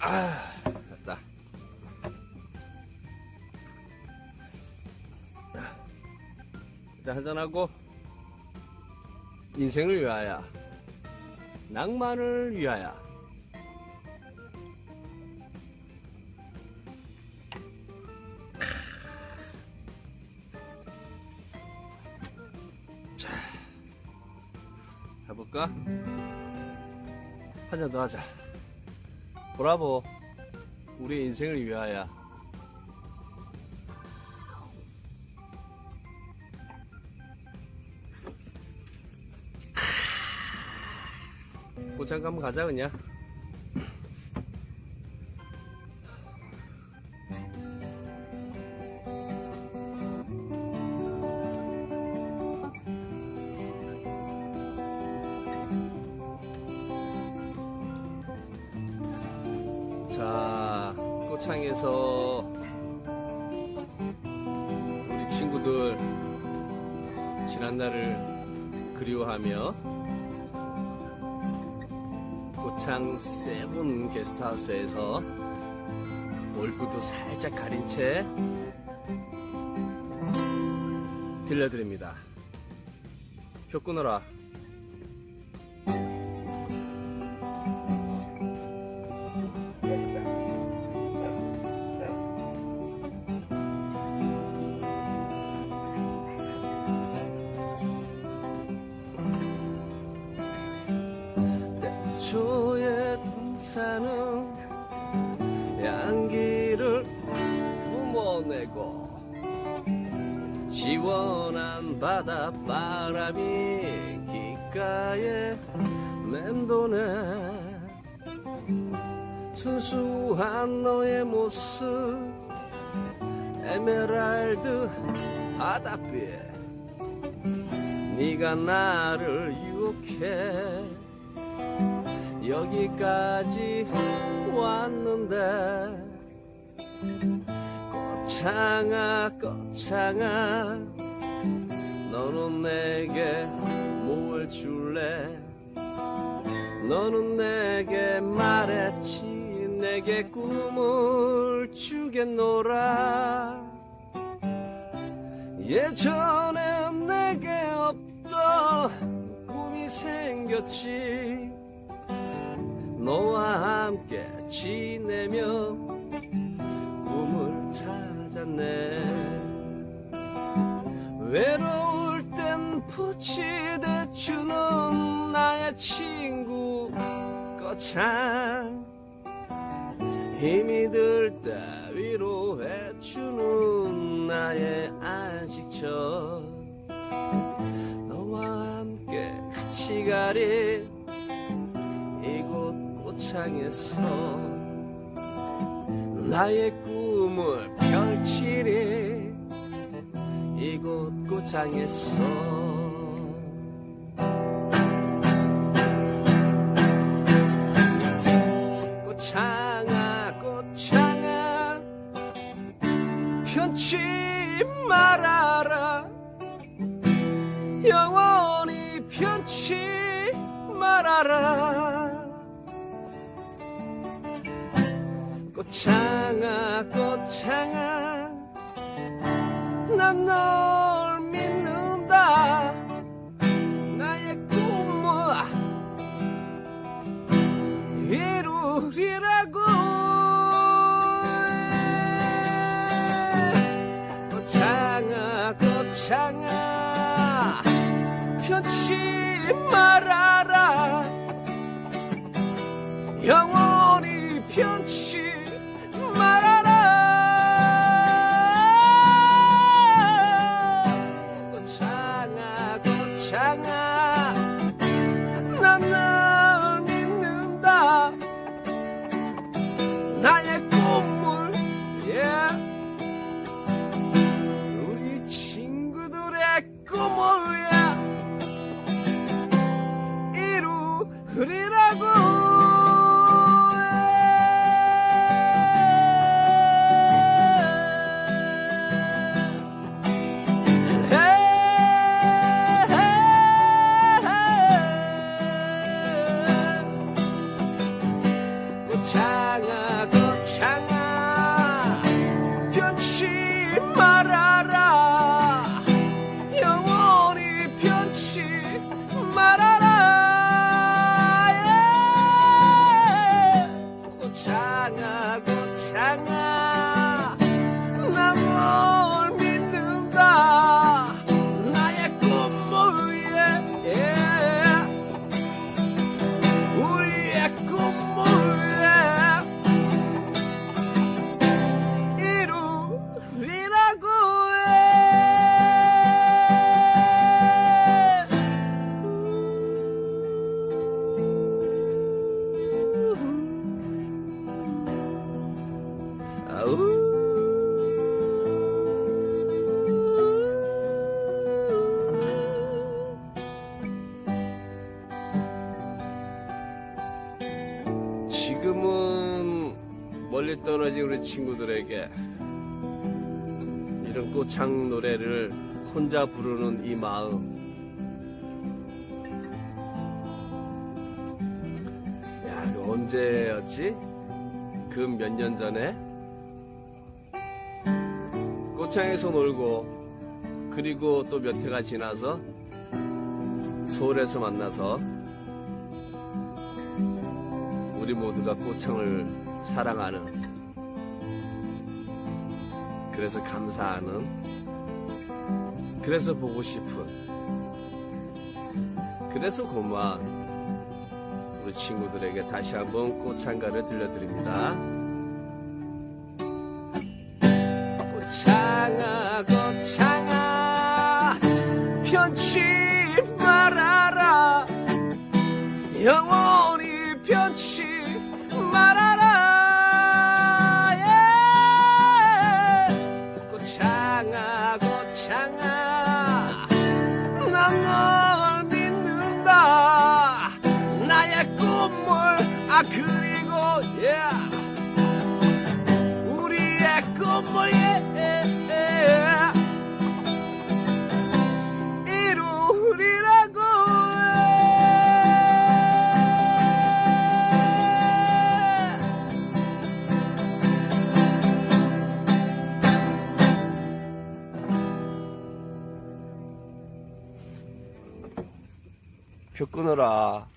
아, 됐다. 일단 한잔하고 인생을 위하여 낭만을 위하여 자 해볼까? 한 잔 더 하자 브라보. 우리 인생을 위하여. 고창 가면 가자 그냥 자 꽃창에서 우리 친구들 지난날을 그리워하며 고창 세븐 게스트하우스에서 얼굴도 살짝 가린 채 들려드립니다. 표 끊어라. 양기를 뿜어내고 시원한 바닷바람이 귓가에 맴도네. 순수한 너의 모습 에메랄드 바닷빛 네가 나를 유혹해. 여기까지 꽃창아 꽃창아 너는 내게 뭘 줄래? 너는 내게 말했지 내게 꿈을 주겠노라. 예전에 내게 없던 꿈이 생겼지. 너와 함께 지내며 찾았네. 외로울 땐 부치대주는 나의 친구 거창. 힘이 들 때 위로해주는 나의 안식처. 너와 함께 같이 가리. 이곳 꽃창에서 나의 꿈을 펼치리. 이곳 꽃창에서. 꽃창아 꽃창아 편치 말아라 꽃창아 꽃창아. 난 널 믿는다. 나의 꿈을 이루리라고. 꽃창아 꽃창아. 편치 말아라. 영원 child. 우 지금은 멀리 떨어진 우리 친구들에게 이런 꽃창 노래를 혼자 부르는 이 마음. 야, 그 언제였지? 그 몇 년 전에 꽃창에서 놀고 그리고 또 몇 해가 지나서 서울에서 만나서 우리 모두가 꽃창을 사랑하는 그래서 감사하는 그래서 보고 싶은 그래서 고마운 우리 친구들에게 다시 한번 꽃창가를 들려드립니다. 아 그리고 예 우리의 꿈을 예 이루리라고 해. 표 끊어라.